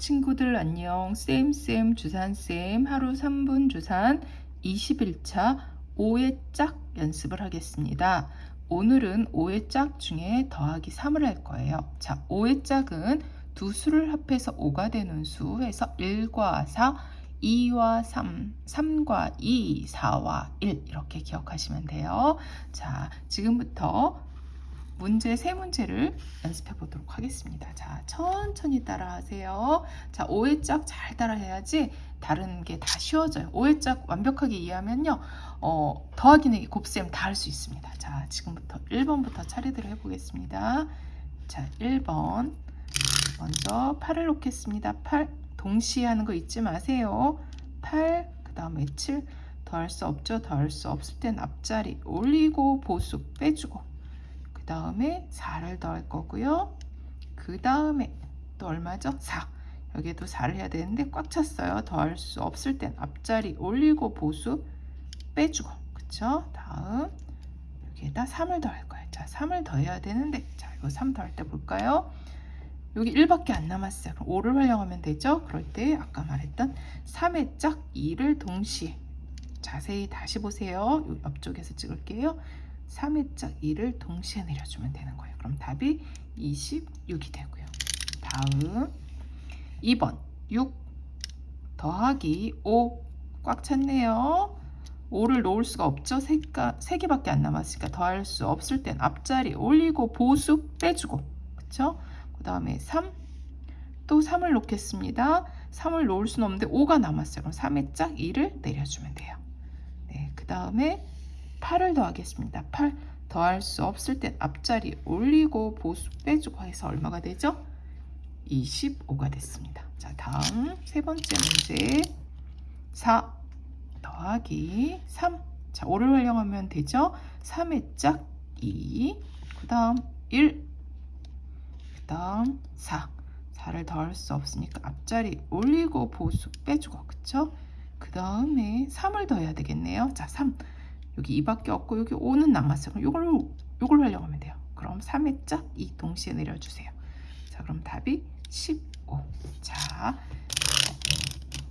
친구들 안녕 쌤쌤 주산쌤 하루 3분 주산 21차 5의 짝 연습을 하겠습니다. 오늘은 5의 짝 중에 더하기 3을 할 거예요. 자, 5의 짝은 두 수를 합해서 5가 되는 수에서 1과 4, 2와 3, 3과 2, 4와 1 이렇게 기억하시면 돼요. 자, 지금부터 문제 세 문제를 연습해 보도록 하겠습니다. 자, 천천히 따라 하세요. 자, 5회 짝 잘 따라 해야지 다른 게 다 쉬워져요. 5회 짝 완벽하게 이해하면요. 어, 더하기 내기 곱셈 다 할 수 있습니다. 자, 지금부터 1번부터 차례대로 해 보겠습니다. 자, 1번. 먼저 8을 놓겠습니다. 8. 동시에 하는 거 잊지 마세요. 8, 그 다음에 7. 더할 수 없죠. 더할 수 없을 땐 앞자리 올리고 보수 빼주고 그 다음에 4를 더할 거고요. 그 다음에 또 얼마죠? 4. 여기에도 4를 해야 되는데 꽉 찼어요. 더할 수 없을 땐 앞자리 올리고 보수 빼주고 그쵸? 다음 여기에다 3을 더할 거예요. 자, 3을 더해야 되는데 자, 이거 3 더할 때 볼까요? 여기 1밖에 안 남았어요. 그럼 5를 활용하면 되죠? 그럴 때 아까 말했던 3의 짝 2를 동시에 자세히 다시 보세요. 요 옆쪽에서 찍을게요. 3의 짝 2를 동시에 내려주면 되는 거예요. 그럼 답이 26이 되고요. 다음 2번 6 더하기 5 꽉 찼네요. 5를 놓을 수가 없죠. 3가, 3개밖에 안 남았으니까 더할 수 없을 땐 앞자리 올리고 보수 빼주고 그쵸? 그 다음에 3, 또 3을 놓겠습니다. 3을 놓을 수는 없는데 5가 남았어요. 그럼 3의 짝 2를 내려주면 돼요. 네, 그 다음에 8을 더하겠습니다. 8 더할 수 없을 땐 앞자리 올리고 보수 빼주고 해서 얼마가 되죠? 25가 됐습니다. 자, 다음 세 번째 문제 4 더하기 3 자, 5를 활용하면 되죠? 3의 짝 2, 그 다음 1, 그 다음 4 4를 더할 수 없으니까 앞자리 올리고 보수 빼주고 그쵸? 그 다음에 3을 더해야 되겠네요. 자, 3 여기 2밖에 없고 여기 5는 남았어요. 그럼 이걸 이걸 활용하면 돼요. 그럼 3의 짝2 동시에 내려주세요. 자, 그럼 답이 15. 자,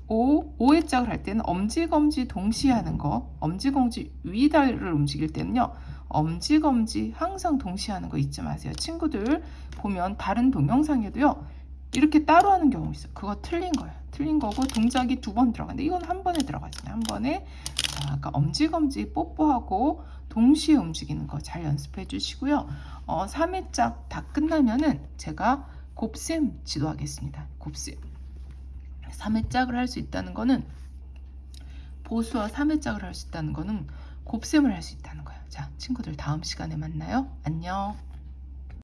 5, 5의 짝을 할 때는 엄지검지 동시에 하는 거, 엄지검지 위다를 움직일 때는요, 엄지검지 항상 동시에 하는 거 잊지 마세요. 친구들 보면 다른 동영상에도요, 이렇게 따로 하는 경우 있어요. 그거 틀린 거예요. 틀린 거고 동작이 두 번 들어가는데 이건 한 번에 들어가잖아요. 한 번에 자, 아까 엄지검지 뽀뽀하고 동시에 움직이는 거 잘 연습해 주시고요. 어, 3회 짝 다 끝나면은 제가 곱셈 지도하겠습니다. 곱셈. 3회 짝을 할 수 있다는 거는 보수와 3회 짝을 할 수 있다는 거는 곱셈을 할 수 있다는 거예요. 자, 친구들 다음 시간에 만나요. 안녕.